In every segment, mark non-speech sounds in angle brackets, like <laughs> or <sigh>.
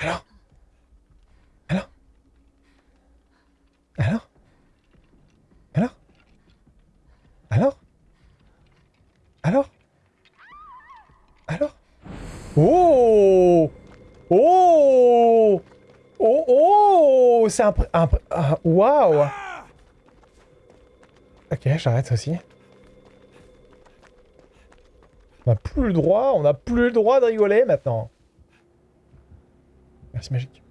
Alors? Alors? Alors? Alors? Alors? Alors? Alors? Oh! Oh! Oh! Oh! C'est un... un Waouh Ok, j'arrête aussi. On n'a plus le droit, on n'a plus le droit de rigoler maintenant. Merci magique.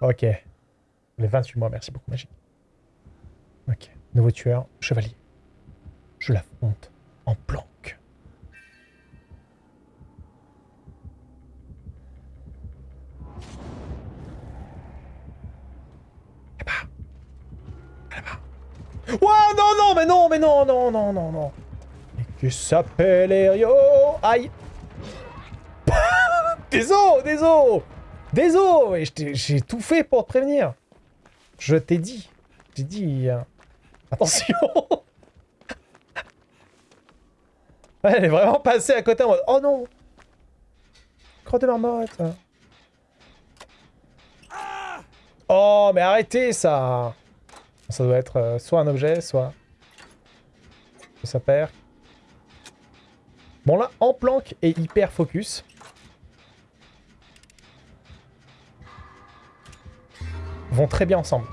Ok. Les 28 mois, merci beaucoup magique. Ok. Nouveau tueur, chevalier. Je l'affronte en planque. Là-bas. Là-bas. Ouah, non, non, mais non, mais non, non, non, non, non. Et que s'appelle Erio? Aïe. Désolé, désolé Désolé J'ai tout fait pour te prévenir. Je t'ai dit. J'ai dit... euh, Attention. <laughs> Elle est vraiment passée à côté en mode... Oh non. Crotte de marmotte. Oh, mais arrêtez ça Ça doit être euh, soit un objet, soit... Ça perd. Bon là, en planque et hyper focus. Vont très bien ensemble.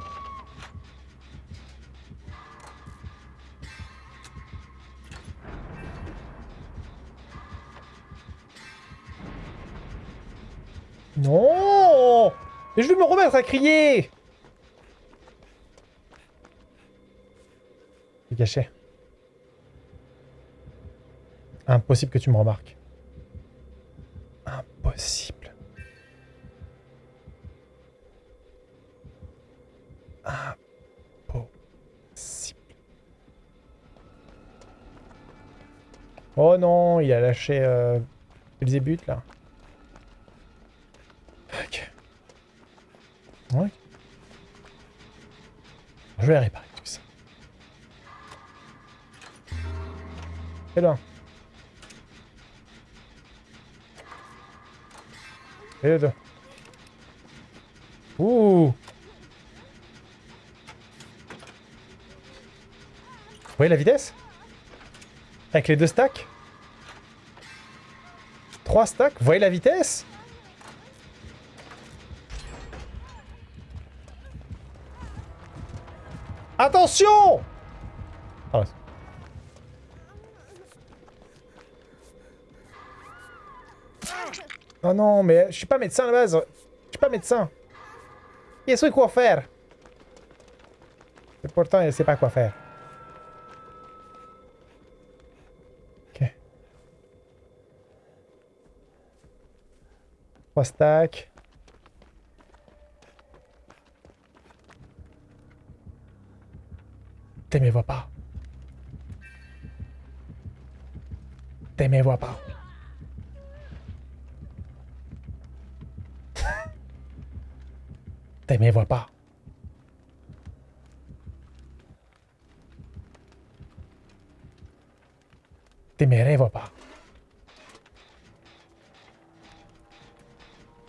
Non Mais je vais me remettre à crier Impossible que tu me remarques. Impossible. Impossible. Oh non, il a lâché euh, Belzébuth là. Ok. Je vais réparer Et là. Et deux. Ouh. Vous voyez la vitesse? Avec les deux stacks? Trois stacks? Vous voyez la vitesse? Attention! Ah Oh non, mais je suis pas médecin à la base. Je suis pas médecin. Il sait quoi faire. Et pourtant, il sait pas quoi faire. Ok. Trois stacks. T'es vois pas. T'es vois pas. T'es vois pas. T'es vois pas.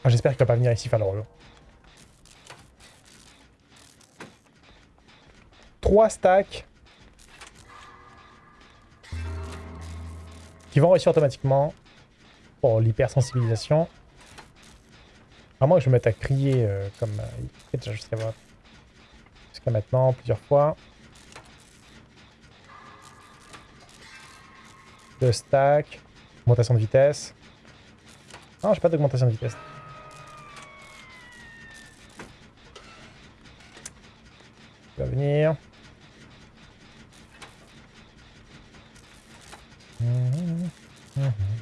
Ah, J'espère qu'il va pas venir ici relou. 3 stacks. Qui vont réussir automatiquement. Pour l'hypersensibilisation. À moins que je me mette à crier euh, comme euh, déjà jusqu'à maintenant, plusieurs fois. Deux stacks. Augmentation de vitesse. Non, j'ai pas d'augmentation de vitesse. Il va venir. Mhm, mhm. «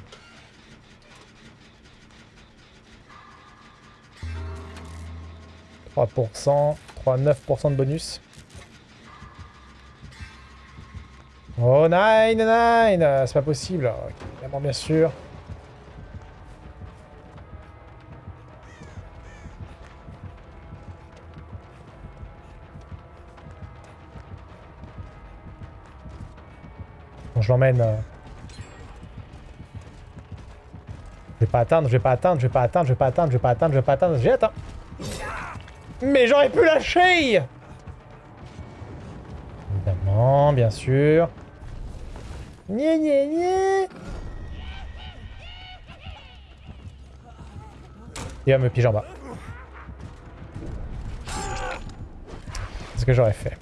3%, 3,9% de bonus. Oh, 9, 9 C'est pas possible. Okay, bien sûr. Bon, je l'emmène. Euh. Je vais pas atteindre, je vais pas atteindre, je vais pas atteindre, je vais pas atteindre, je vais pas atteindre, je vais pas atteindre, j'y atteins. Mais j'aurais pu lâcher Évidemment, bien sûr. Gné, gné, gné. Il va me piger en bas. C'est ce que j'aurais fait.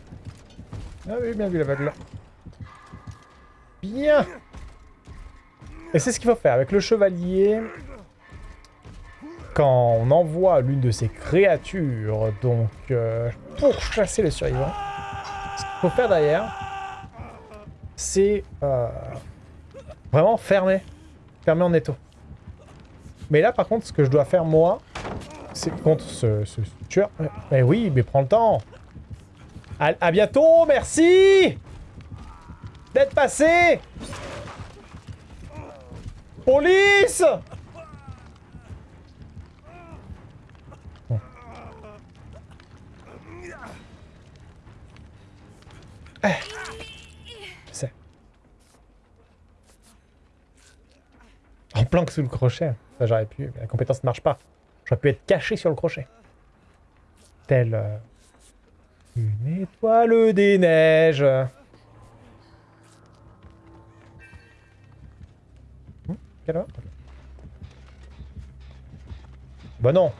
Ah oui, bien vu l'aveugle. Bien Et c'est ce qu'il faut faire avec le chevalier. Quand on envoie l'une de ces créatures, donc euh, pour chasser les survivants, ce qu'il faut faire derrière, c'est euh, vraiment fermer. Fermer en étau. Mais là, par contre, ce que je dois faire, moi, c'est contre ce, ce tueur. Mais oui, mais prends le temps. À, à bientôt, merci D'être passé Police Bon. Eh. Je sais. En planque sous le crochet. Ça, j'aurais pu. La compétence ne marche pas. J'aurais pu être caché sur le crochet. Tel... euh, une étoile des neiges. Hmm, Ok. Bah non.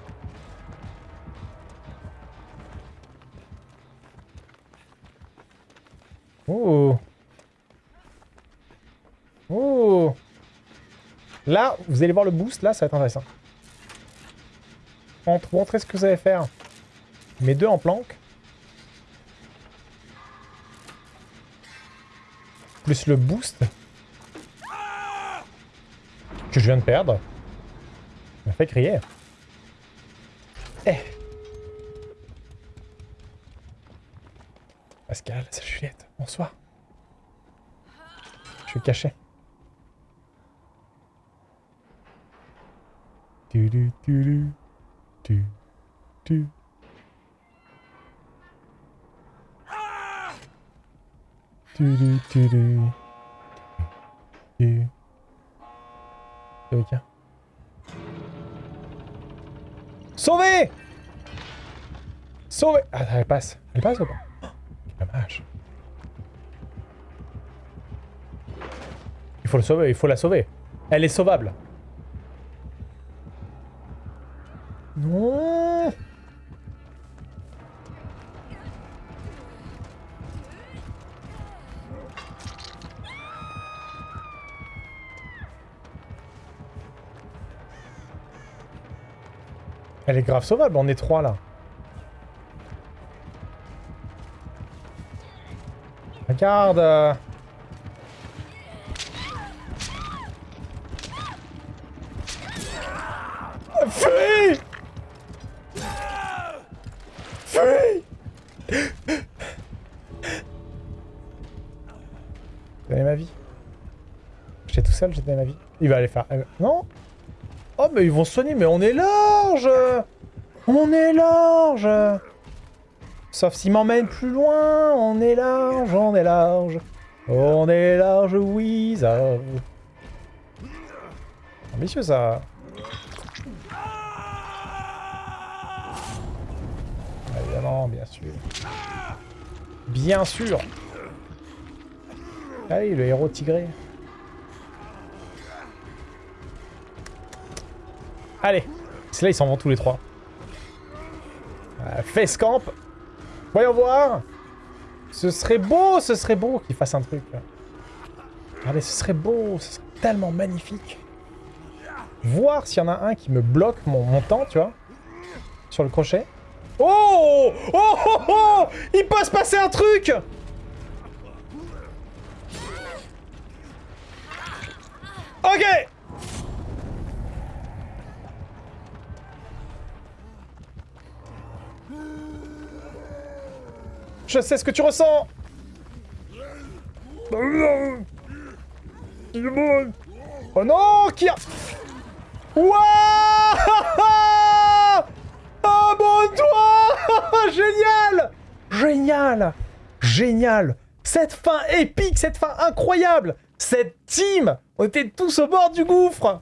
Oh. Là, vous allez voir le boost, là, ça va être intéressant. Montre- Montrez ce que vous allez faire. Mes deux en planque. Plus le boost. Que je viens de perdre. Ça m'a fait crier. Eh. Pascal, c'est Juliette. Bonsoir. Je suis caché. Tu, tu, tu. Sauvé Sauvé Ah, elle passe. Elle passe ou pas? Dommage. Il faut le sauver, il faut la sauver. Elle est sauvable. Elle est grave sauvable, on est trois là. Regarde euh. Seul, j'ai ma vie. Il va aller faire... euh, Non? Oh, mais ils vont soigner, mais on est large On est large Sauf s'ils m'emmènent plus loin, on est large, on est large. On est large, oui, ça... Ambitieux, ça. Évidemment, bien sûr. Bien sûr Allez, le héros tigré. Allez C'est là, ils s'en vont tous les trois. Euh, face camp. Voyons voir. Ce serait beau, ce serait beau qu'il fasse un truc. Regardez, ce serait beau, ce serait tellement magnifique. Voir s'il y en a un qui me bloque mon, mon temps, tu vois. Sur le crochet. Oh Oh oh oh Il peut se passer un truc Ok Je sais ce que tu ressens. Oh non Qui a... Wouah <laughs> Abonne-toi <laughs> Génial Génial Génial Cette fin épique, cette fin incroyable Cette team On était tous au bord du gouffre